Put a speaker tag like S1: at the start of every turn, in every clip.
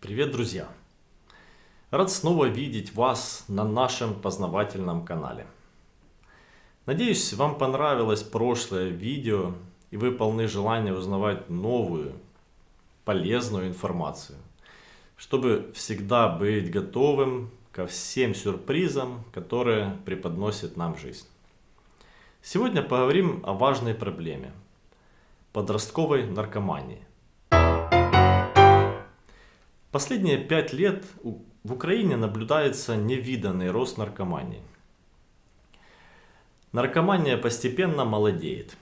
S1: Привет, друзья! Рад снова видеть вас на нашем познавательном канале. Надеюсь, вам понравилось прошлое видео и вы полны желания узнавать новую, полезную информацию, чтобы всегда быть готовым ко всем сюрпризам, которые преподносит нам жизнь. Сегодня поговорим о важной проблеме – подростковой наркомании. Последние пять лет в Украине наблюдается невиданный рост наркомании. Наркомания постепенно молодеет.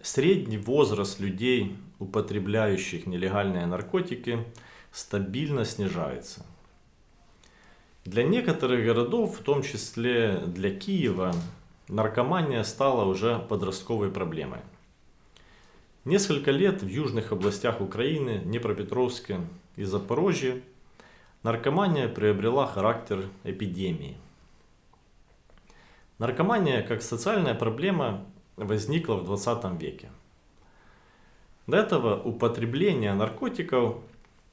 S1: Средний возраст людей, употребляющих нелегальные наркотики, стабильно снижается. Для некоторых городов, в том числе для Киева, наркомания стала уже подростковой проблемой. Несколько лет в южных областях Украины, Днепропетровске и Запорожье наркомания приобрела характер эпидемии. Наркомания как социальная проблема возникла в 20 веке. До этого употребление наркотиков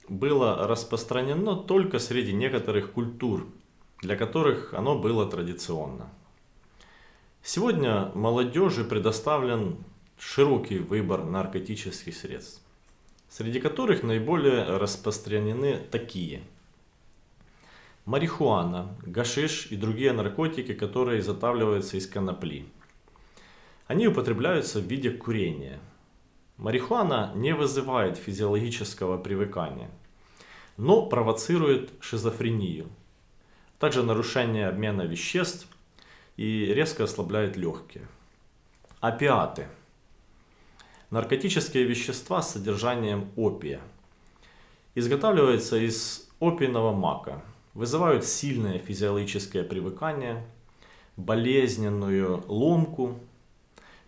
S1: было распространено только среди некоторых культур, для которых оно было традиционно. Сегодня молодежи предоставлен широкий выбор наркотических средств, среди которых наиболее распространены такие. Марихуана, гашиш и другие наркотики, которые изготавливаются из конопли. Они употребляются в виде курения. Марихуана не вызывает физиологического привыкания, но провоцирует шизофрению, также нарушение обмена веществ и резко ослабляет легкие. Опиаты – наркотические вещества с содержанием опия. Изготавливаются из опийного мака. Вызывают сильное физиологическое привыкание, болезненную ломку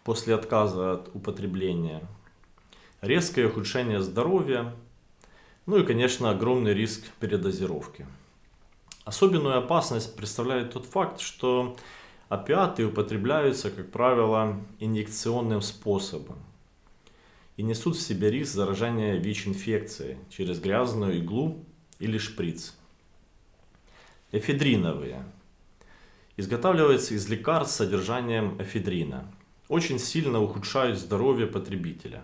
S1: после отказа от употребления, резкое ухудшение здоровья, ну и, конечно, огромный риск передозировки. Особенную опасность представляет тот факт, что опиаты употребляются, как правило, инъекционным способом и несут в себе риск заражения ВИЧ-инфекцией через грязную иглу или шприц. Эфедриновые. Изготавливаются из лекарств с содержанием эфедрина. Очень сильно ухудшают здоровье потребителя.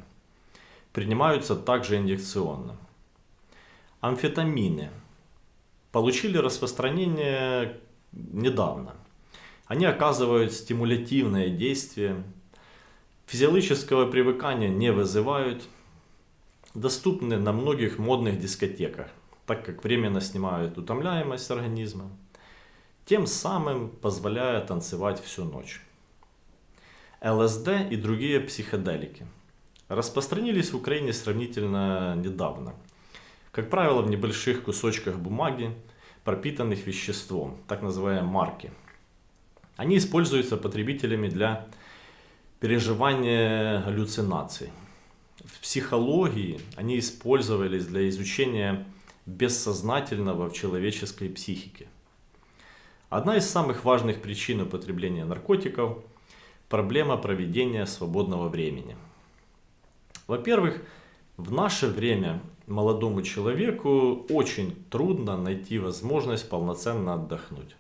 S1: Принимаются также инъекционно. Амфетамины. Получили распространение недавно. Они оказывают стимулятивное действие Физиологического привыкания не вызывают. Доступны на многих модных дискотеках, так как временно снимают утомляемость организма, тем самым позволяя танцевать всю ночь. ЛСД и другие психоделики распространились в Украине сравнительно недавно. Как правило, в небольших кусочках бумаги, пропитанных веществом, так называемые марки. Они используются потребителями для переживание галлюцинаций. В психологии они использовались для изучения бессознательного в человеческой психике. Одна из самых важных причин употребления наркотиков – проблема проведения свободного времени. Во-первых, в наше время молодому человеку очень трудно найти возможность полноценно отдохнуть.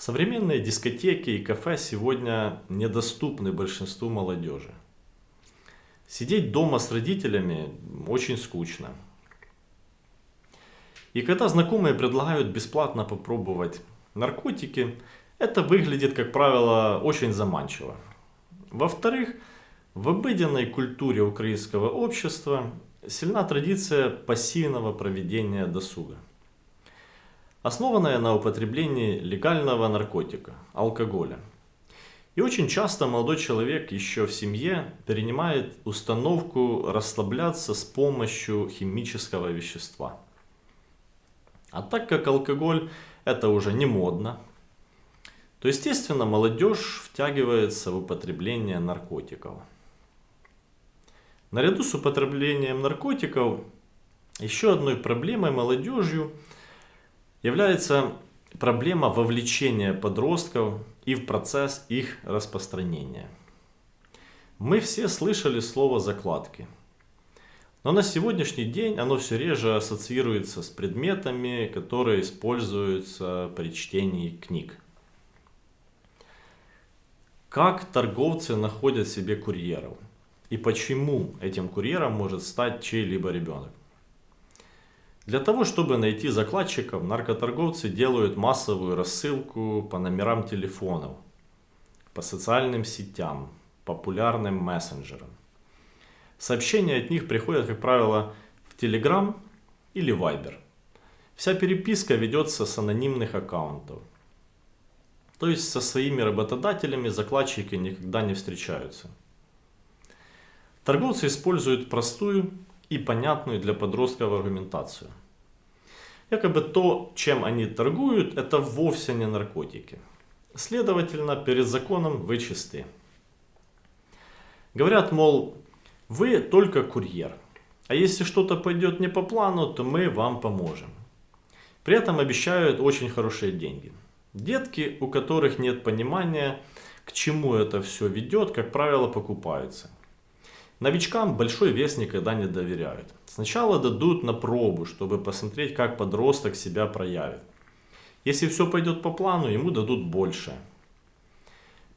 S1: Современные дискотеки и кафе сегодня недоступны большинству молодежи. Сидеть дома с родителями очень скучно. И когда знакомые предлагают бесплатно попробовать наркотики, это выглядит, как правило, очень заманчиво. Во-вторых, в обыденной культуре украинского общества сильна традиция пассивного проведения досуга основанная на употреблении легального наркотика, алкоголя. И очень часто молодой человек еще в семье перенимает установку расслабляться с помощью химического вещества. А так как алкоголь это уже не модно, то естественно молодежь втягивается в употребление наркотиков. Наряду с употреблением наркотиков еще одной проблемой молодежью – является проблема вовлечения подростков и в процесс их распространения. Мы все слышали слово закладки. Но на сегодняшний день оно все реже ассоциируется с предметами, которые используются при чтении книг. Как торговцы находят себе курьеров? И почему этим курьером может стать чей-либо ребенок? Для того, чтобы найти закладчиков, наркоторговцы делают массовую рассылку по номерам телефонов, по социальным сетям, популярным мессенджерам. Сообщения от них приходят, как правило, в Telegram или Viber. Вся переписка ведется с анонимных аккаунтов. То есть со своими работодателями закладчики никогда не встречаются. Торговцы используют простую и понятную для подростков аргументацию. Якобы то, чем они торгуют, это вовсе не наркотики. Следовательно, перед законом вы чисты. Говорят, мол, вы только курьер. А если что-то пойдет не по плану, то мы вам поможем. При этом обещают очень хорошие деньги. Детки, у которых нет понимания, к чему это все ведет, как правило, покупаются. Новичкам большой вес никогда не доверяют. Сначала дадут на пробу, чтобы посмотреть, как подросток себя проявит. Если все пойдет по плану, ему дадут больше.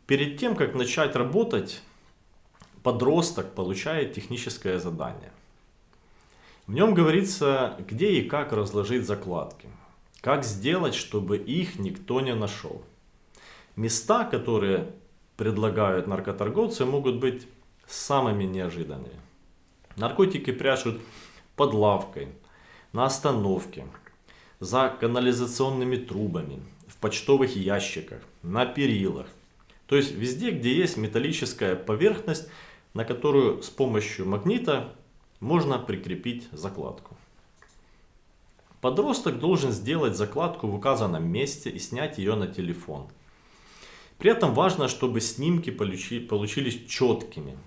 S1: Перед тем, как начать работать, подросток получает техническое задание. В нем говорится, где и как разложить закладки. Как сделать, чтобы их никто не нашел. Места, которые предлагают наркоторговцы, могут быть самыми неожиданными. Наркотики прячут под лавкой, на остановке, за канализационными трубами, в почтовых ящиках, на перилах. То есть везде, где есть металлическая поверхность, на которую с помощью магнита можно прикрепить закладку. Подросток должен сделать закладку в указанном месте и снять ее на телефон. При этом важно, чтобы снимки получились четкими.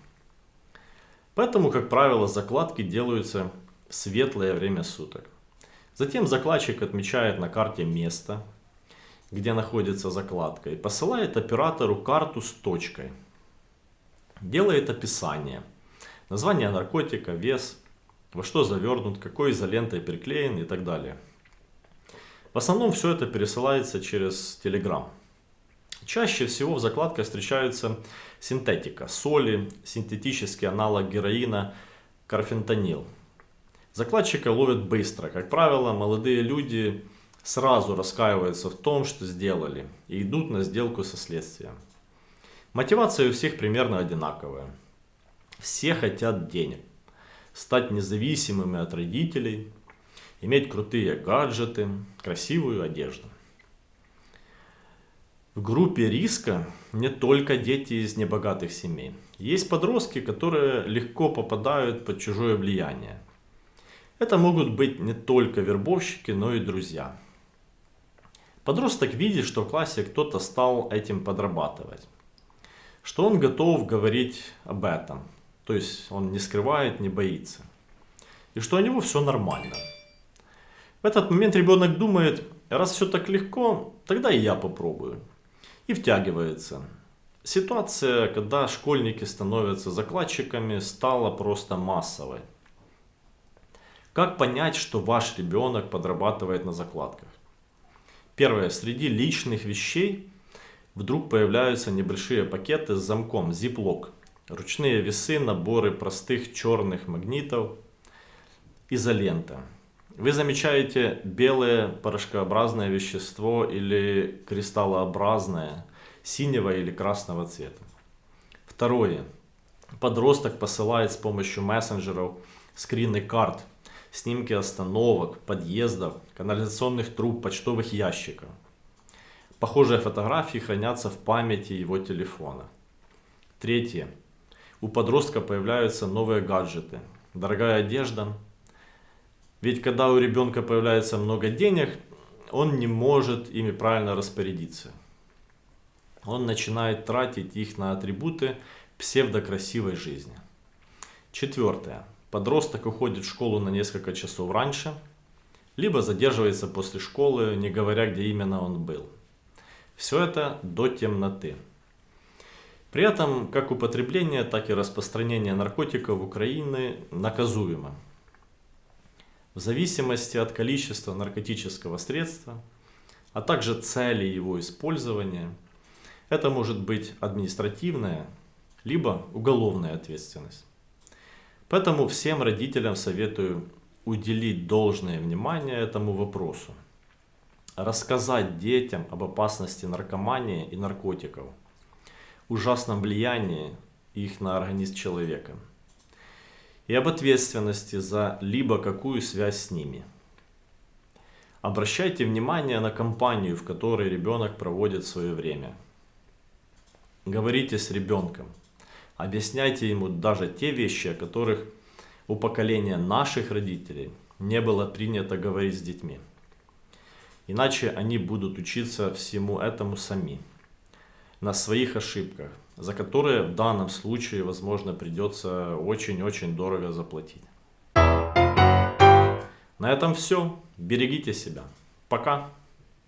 S1: Поэтому, как правило, закладки делаются в светлое время суток. Затем закладчик отмечает на карте место, где находится закладка и посылает оператору карту с точкой – Делает описание. Название наркотика, вес, во что завернут, какой изолентой приклеен и так далее. В основном все это пересылается через Telegram. Чаще всего в закладках встречаются синтетика, соли, синтетический аналог героина, карфентанил. Закладчика ловят быстро. Как правило, молодые люди сразу раскаиваются в том, что сделали и идут на сделку со следствием. Мотивация у всех примерно одинаковая. Все хотят денег, стать независимыми от родителей, иметь крутые гаджеты, красивую одежду. В группе риска не только дети из небогатых семей. Есть подростки, которые легко попадают под чужое влияние. Это могут быть не только вербовщики, но и друзья. Подросток видит, что в классе кто-то стал этим подрабатывать что он готов говорить об этом. То есть он не скрывает, не боится. И что у него все нормально. В этот момент ребенок думает, раз все так легко, тогда и я попробую. И втягивается. Ситуация, когда школьники становятся закладчиками, стала просто массовой. Как понять, что ваш ребенок подрабатывает на закладках? Первое. Среди личных вещей вдруг появляются небольшие пакеты с замком Ziploc. Ручные весы, наборы простых черных магнитов, изолента. Вы замечаете белое порошкообразное вещество или кристаллообразное, синего или красного цвета. Второе. Подросток посылает с помощью мессенджеров скрины карт, снимки остановок, подъездов, канализационных труб, почтовых ящиков. Похожие фотографии хранятся в памяти его телефона. Третье. У подростка появляются новые гаджеты, дорогая одежда. Ведь когда у ребенка появляется много денег, он не может ими правильно распорядиться. Он начинает тратить их на атрибуты псевдокрасивой жизни. Четвертое. Подросток уходит в школу на несколько часов раньше, либо задерживается после школы, не говоря, где именно он был. Все это до темноты. При этом как употребление, так и распространение наркотиков в Украине наказуемо. В зависимости от количества наркотического средства, а также цели его использования, это может быть административная, либо уголовная ответственность. Поэтому всем родителям советую уделить должное внимание этому вопросу. Рассказать детям об опасности наркомании и наркотиков – ужасном влиянии их на организм человека и об ответственности за либо какую связь с ними. Обращайте внимание на компанию, в которой ребенок проводит свое время. Говорите с ребенком. Объясняйте ему даже те вещи, о которых у поколения наших родителей не было принято говорить с детьми. Иначе они будут учиться всему этому сами на своих ошибках, за которые в данном случае, возможно, придется очень-очень дорого заплатить. На этом все. Берегите себя. Пока.